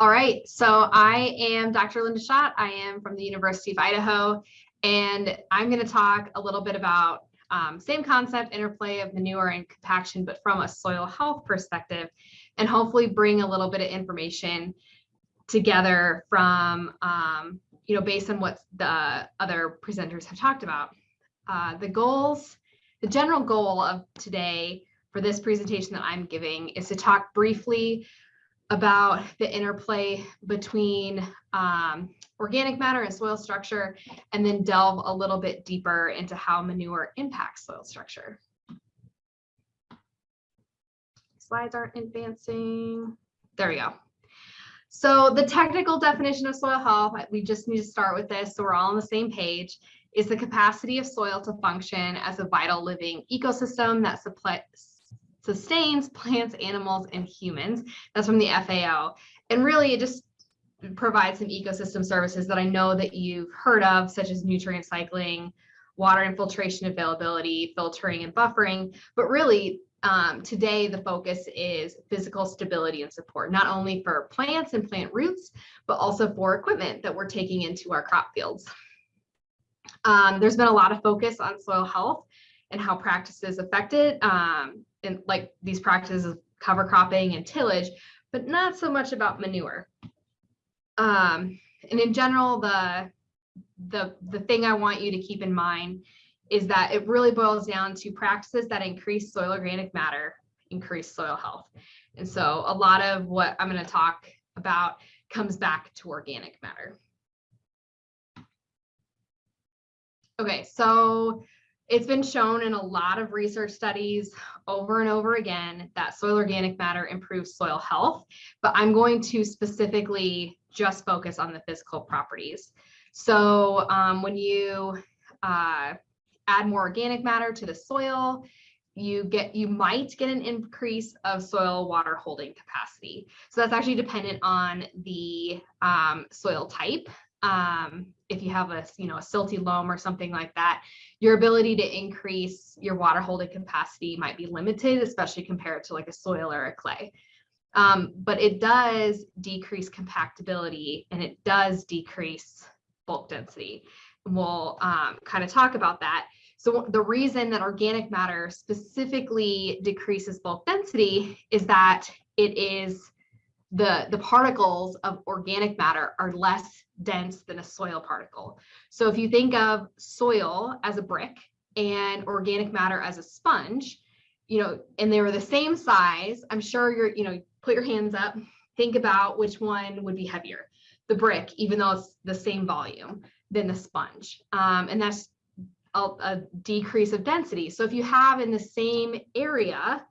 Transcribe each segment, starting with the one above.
All right, so I am Dr. Linda Schott. I am from the University of Idaho, and I'm going to talk a little bit about um, same concept, interplay of manure and compaction, but from a soil health perspective, and hopefully bring a little bit of information together from, um, you know, based on what the other presenters have talked about. Uh, the goals, the general goal of today for this presentation that I'm giving is to talk briefly about the interplay between um, organic matter and soil structure, and then delve a little bit deeper into how manure impacts soil structure. Slides aren't advancing. There we go. So the technical definition of soil health, we just need to start with this so we're all on the same page, is the capacity of soil to function as a vital living ecosystem that sustains plants, animals, and humans. That's from the FAO. And really it just provides some ecosystem services that I know that you've heard of, such as nutrient cycling, water infiltration availability, filtering and buffering. But really um, today the focus is physical stability and support, not only for plants and plant roots, but also for equipment that we're taking into our crop fields. Um, there's been a lot of focus on soil health and how practices affect it. Um, and like these practices of cover cropping and tillage, but not so much about manure. Um, and in general, the, the, the thing I want you to keep in mind is that it really boils down to practices that increase soil organic matter, increase soil health. And so a lot of what I'm going to talk about comes back to organic matter. Okay, so it's been shown in a lot of research studies over and over again that soil organic matter improves soil health, but I'm going to specifically just focus on the physical properties. So um, when you uh, add more organic matter to the soil, you get you might get an increase of soil water holding capacity. So that's actually dependent on the um, soil type um, if you have a you know a silty loam or something like that, your ability to increase your water holding capacity might be limited, especially compared to like a soil or a clay. Um, but it does decrease compactability and it does decrease bulk density. And we'll um, kind of talk about that. So the reason that organic matter specifically decreases bulk density is that it is the, the particles of organic matter are less dense than a soil particle. So if you think of soil as a brick and organic matter as a sponge, you know, and they were the same size, I'm sure you're, you know, put your hands up, think about which one would be heavier, the brick, even though it's the same volume than the sponge. Um, and that's a, a decrease of density. So if you have in the same area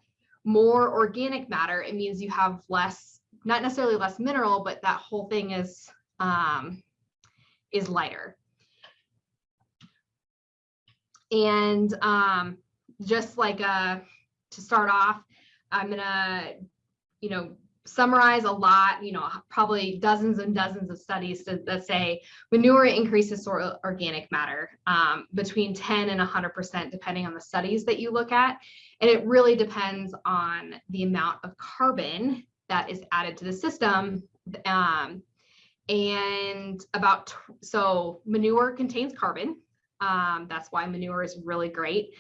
more organic matter, it means you have less not necessarily less mineral, but that whole thing is um, is lighter. And um, just like uh, to start off, I'm gonna, you know, summarize a lot, you know, probably dozens and dozens of studies that, that say manure increases soil organic matter um, between 10 and 100%, depending on the studies that you look at. And it really depends on the amount of carbon that is added to the system. Um, and about, so manure contains carbon. Um, that's why manure is really great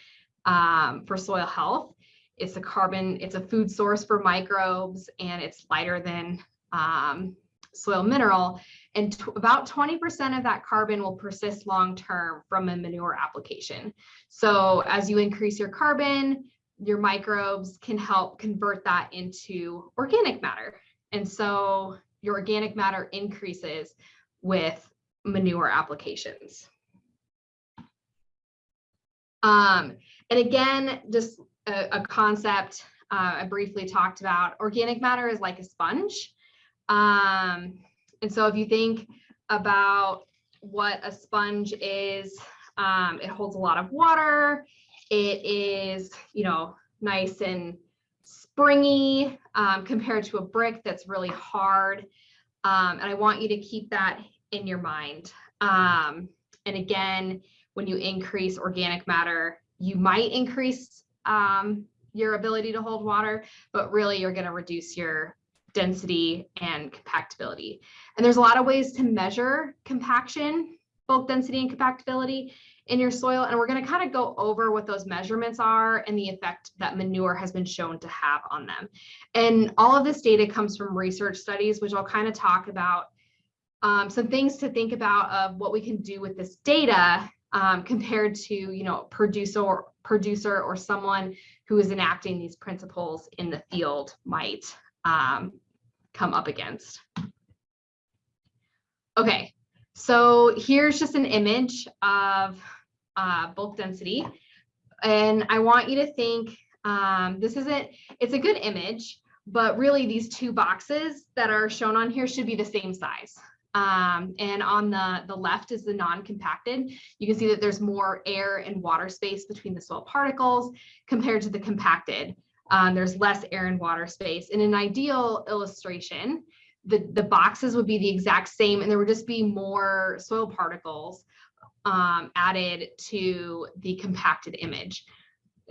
um, for soil health. It's a carbon, it's a food source for microbes and it's lighter than um, soil mineral. And about 20% of that carbon will persist long term from a manure application. So as you increase your carbon, your microbes can help convert that into organic matter. And so your organic matter increases with manure applications. Um, and again, just a, a concept uh, I briefly talked about, organic matter is like a sponge. Um, and so if you think about what a sponge is, um, it holds a lot of water, it is, you know, nice and springy um, compared to a brick that's really hard. Um, and I want you to keep that in your mind. Um, and again, when you increase organic matter, you might increase um, your ability to hold water, but really you're going to reduce your density, and compactability. And there's a lot of ways to measure compaction, bulk density and compactability in your soil. And we're going to kind of go over what those measurements are and the effect that manure has been shown to have on them. And all of this data comes from research studies, which I'll kind of talk about um, some things to think about of what we can do with this data um, compared to, you know, producer or producer or someone who is enacting these principles in the field might um, come up against. Okay, so here's just an image of uh, bulk density. And I want you to think, um, this isn't, it's a good image, but really these two boxes that are shown on here should be the same size. Um, and on the, the left is the non-compacted. You can see that there's more air and water space between the soil particles compared to the compacted. Um, there's less air and water space. In an ideal illustration, the, the boxes would be the exact same and there would just be more soil particles um, added to the compacted image.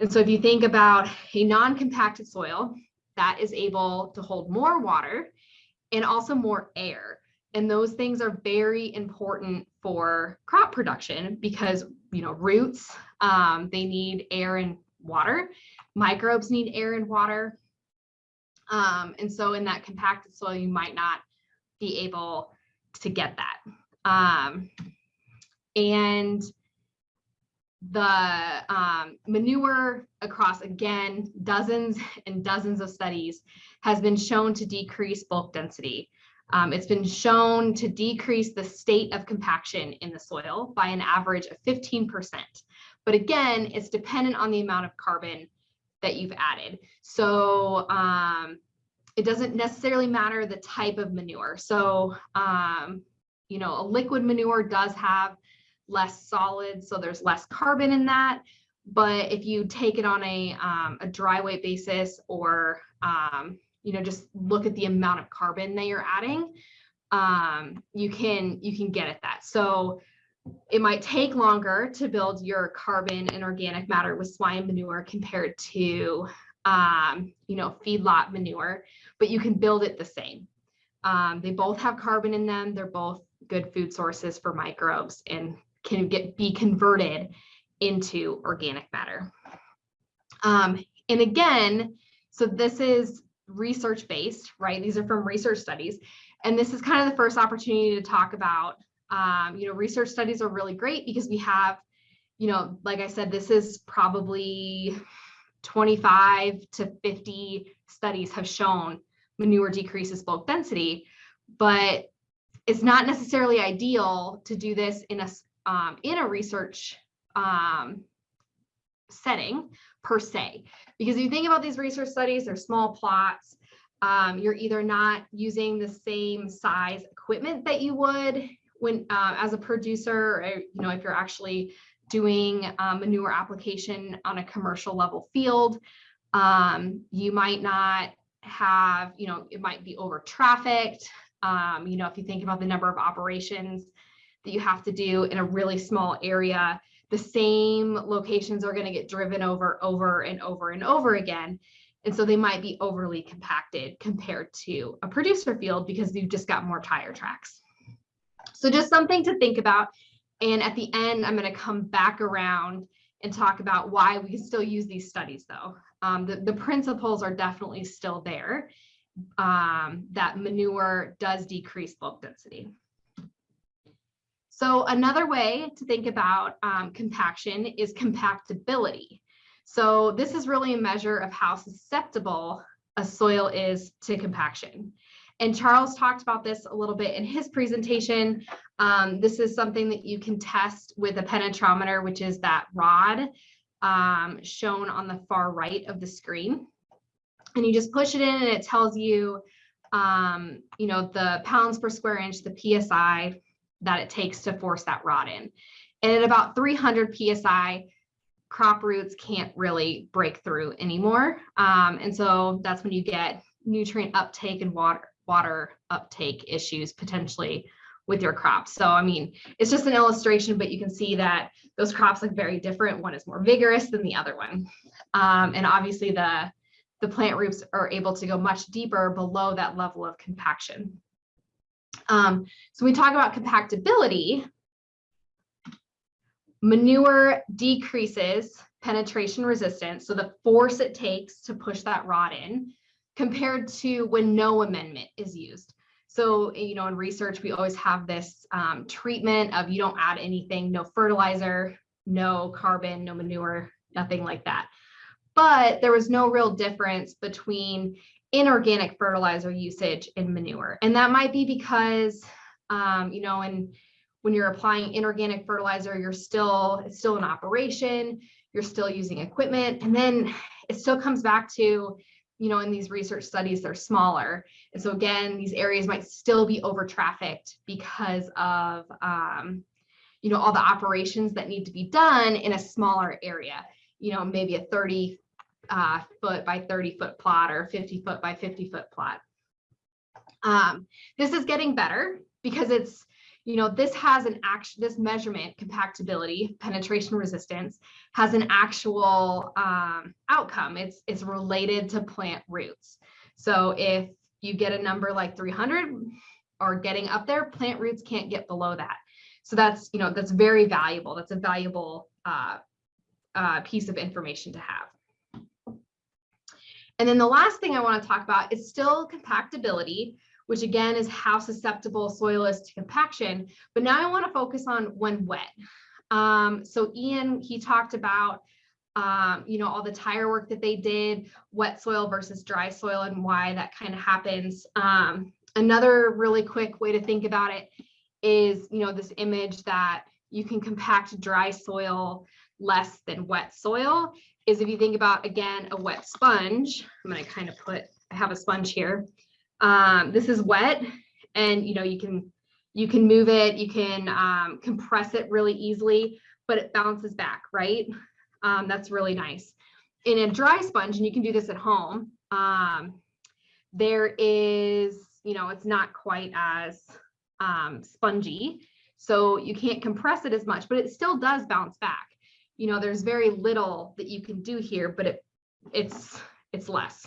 And so if you think about a non-compacted soil that is able to hold more water and also more air. And those things are very important for crop production because, you know, roots, um, they need air and water. Microbes need air and water. Um, and so in that compacted soil, you might not be able to get that. Um, and the um, manure across again dozens and dozens of studies has been shown to decrease bulk density. Um, it's been shown to decrease the state of compaction in the soil by an average of 15%. But again, it's dependent on the amount of carbon that you've added. So um, it doesn't necessarily matter the type of manure. So, um, you know, a liquid manure does have less solid, so there's less carbon in that. But if you take it on a, um, a dry weight basis or, um, you know, just look at the amount of carbon that you're adding, um, you can you can get at that. So it might take longer to build your carbon and organic matter with swine manure compared to, um, you know, feedlot manure, but you can build it the same. Um, they both have carbon in them. They're both good food sources for microbes and can get be converted into organic matter. Um, and again, so this is research based, right? These are from research studies. And this is kind of the first opportunity to talk about, um, you know, research studies are really great because we have, you know, like I said, this is probably 25 to 50 studies have shown manure decreases bulk density, but it's not necessarily ideal to do this in a um, in a research um, setting per se. Because if you think about these research studies, they're small plots. Um, you're either not using the same size equipment that you would when uh, as a producer, or, you know, if you're actually doing um, manure application on a commercial level field, um, you might not have, you know, it might be over trafficked. Um, you know, if you think about the number of operations that you have to do in a really small area, the same locations are going to get driven over, over and over and over again. And so they might be overly compacted compared to a producer field because you've just got more tire tracks. So just something to think about. And at the end, I'm going to come back around and talk about why we can still use these studies though. Um, the, the principles are definitely still there um, that manure does decrease bulk density. So another way to think about um, compaction is compactability. So this is really a measure of how susceptible a soil is to compaction. And Charles talked about this a little bit in his presentation. Um, this is something that you can test with a penetrometer, which is that rod um, shown on the far right of the screen. And you just push it in and it tells you, um, you know, the pounds per square inch, the PSI, that it takes to force that rod in. And at about 300 PSI, crop roots can't really break through anymore. Um, and so that's when you get nutrient uptake and water, water uptake issues potentially with your crops. So, I mean, it's just an illustration, but you can see that those crops look very different. One is more vigorous than the other one. Um, and obviously the, the plant roots are able to go much deeper below that level of compaction. Um, so we talk about compactability, manure decreases penetration resistance, so the force it takes to push that rod in, compared to when no amendment is used. So, you know, in research, we always have this um, treatment of you don't add anything, no fertilizer, no carbon, no manure, nothing like that. But there was no real difference between inorganic fertilizer usage and manure. And that might be because, um, you know, and when you're applying inorganic fertilizer, you're still, it's still in operation, you're still using equipment. And then it still comes back to, you know, in these research studies, they're smaller. And so again, these areas might still be over trafficked because of, um, you know, all the operations that need to be done in a smaller area, you know, maybe a 30 uh, foot by 30 foot plot or 50 foot by 50 foot plot. Um, this is getting better because it's, you know, this has an action, this measurement, compactability, penetration resistance, has an actual um, outcome. It's, it's related to plant roots. So if you get a number like 300 or getting up there, plant roots can't get below that. So that's, you know, that's very valuable. That's a valuable uh, uh, piece of information to have. And then the last thing I want to talk about is still compactability, which again is how susceptible soil is to compaction. But now I want to focus on when wet. Um, so Ian, he talked about, um, you know, all the tire work that they did, wet soil versus dry soil and why that kind of happens. Um, another really quick way to think about it is, you know, this image that you can compact dry soil less than wet soil is if you think about, again, a wet sponge, I'm going to kind of put, I have a sponge here. Um, this is wet and, you know, you can, you can move it, you can um, compress it really easily, but it bounces back, right? Um, that's really nice. In a dry sponge, and you can do this at home, um, there is, you know, it's not quite as um, spongy, so you can't compress it as much, but it still does bounce back you know, there's very little that you can do here, but it it's it's less.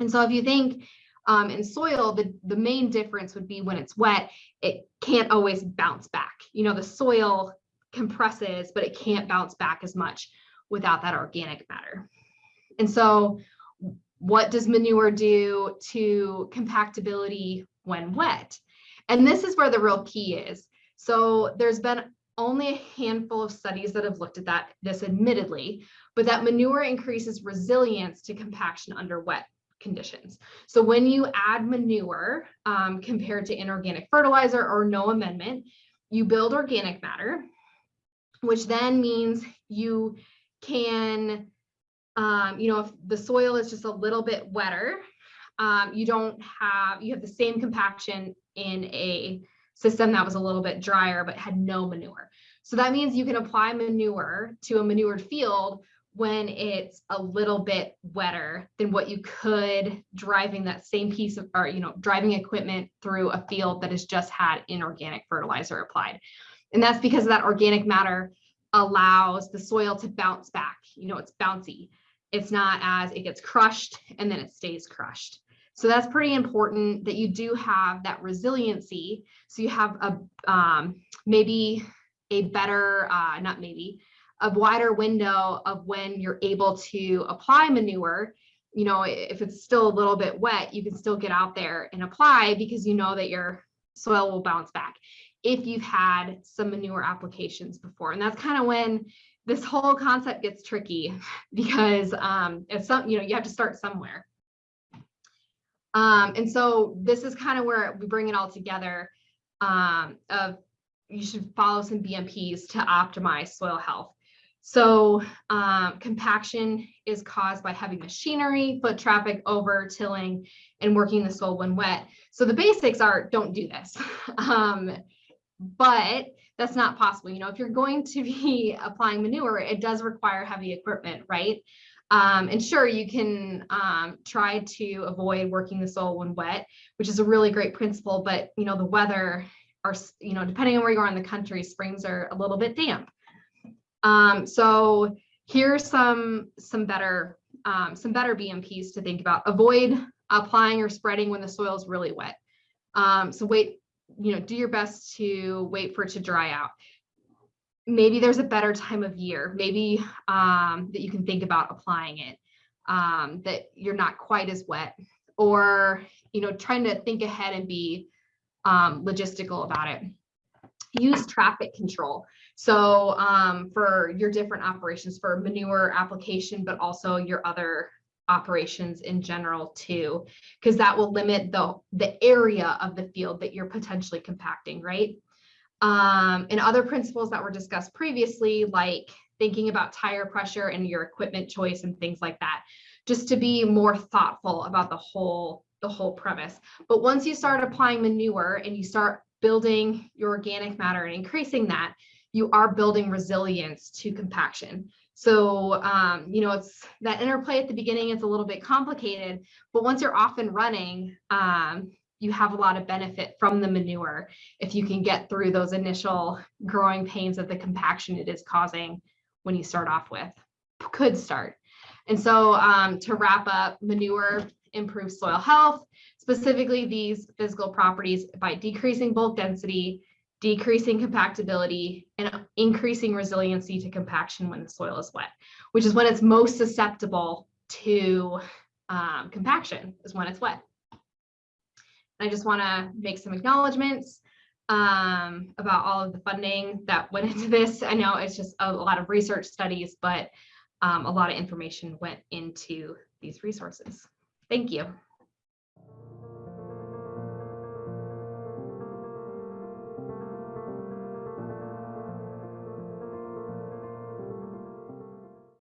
And so if you think um, in soil, the, the main difference would be when it's wet, it can't always bounce back. You know, the soil compresses, but it can't bounce back as much without that organic matter. And so what does manure do to compactability when wet? And this is where the real key is. So there's been only a handful of studies that have looked at that, this admittedly, but that manure increases resilience to compaction under wet conditions. So when you add manure um, compared to inorganic fertilizer or no amendment, you build organic matter, which then means you can, um, you know, if the soil is just a little bit wetter, um, you don't have, you have the same compaction in a system that was a little bit drier but had no manure. So that means you can apply manure to a manured field when it's a little bit wetter than what you could driving that same piece of or you know driving equipment through a field that has just had inorganic fertilizer applied. And that's because that organic matter allows the soil to bounce back. You know, it's bouncy. It's not as it gets crushed and then it stays crushed. So that's pretty important that you do have that resiliency. So you have a um, maybe a better, uh, not maybe, a wider window of when you're able to apply manure. You know, if it's still a little bit wet, you can still get out there and apply because you know that your soil will bounce back if you've had some manure applications before. And that's kind of when this whole concept gets tricky because um, it's some, you know, you have to start somewhere. Um, and so this is kind of where we bring it all together um, of you should follow some BMPs to optimize soil health. So um, compaction is caused by heavy machinery, foot traffic, over tilling, and working the soil when wet. So the basics are don't do this. um, but that's not possible. You know, if you're going to be applying manure, it does require heavy equipment, right? Um, and sure, you can um, try to avoid working the soil when wet, which is a really great principle, but you know, the weather are, you know, depending on where you are in the country, springs are a little bit damp. Um, so here's some, some better um, some better BMPs to think about. Avoid applying or spreading when the soil is really wet. Um, so wait, you know, do your best to wait for it to dry out. Maybe there's a better time of year, maybe um, that you can think about applying it, um, that you're not quite as wet, or you know, trying to think ahead and be um, logistical about it. Use traffic control. So um, for your different operations for manure application, but also your other operations in general too, because that will limit the, the area of the field that you're potentially compacting, right? Um, and other principles that were discussed previously, like thinking about tire pressure and your equipment choice and things like that, just to be more thoughtful about the whole the whole premise. But once you start applying manure and you start building your organic matter and increasing that, you are building resilience to compaction. So, um, you know, it's that interplay at the beginning, it's a little bit complicated, but once you're off and running, um, you have a lot of benefit from the manure if you can get through those initial growing pains of the compaction it is causing when you start off with, could start. And so um, to wrap up, manure improves soil health, specifically these physical properties by decreasing bulk density, decreasing compactability, and increasing resiliency to compaction when the soil is wet, which is when it's most susceptible to um, compaction is when it's wet. I just want to make some acknowledgements um, about all of the funding that went into this. I know it's just a lot of research studies, but um, a lot of information went into these resources. Thank you.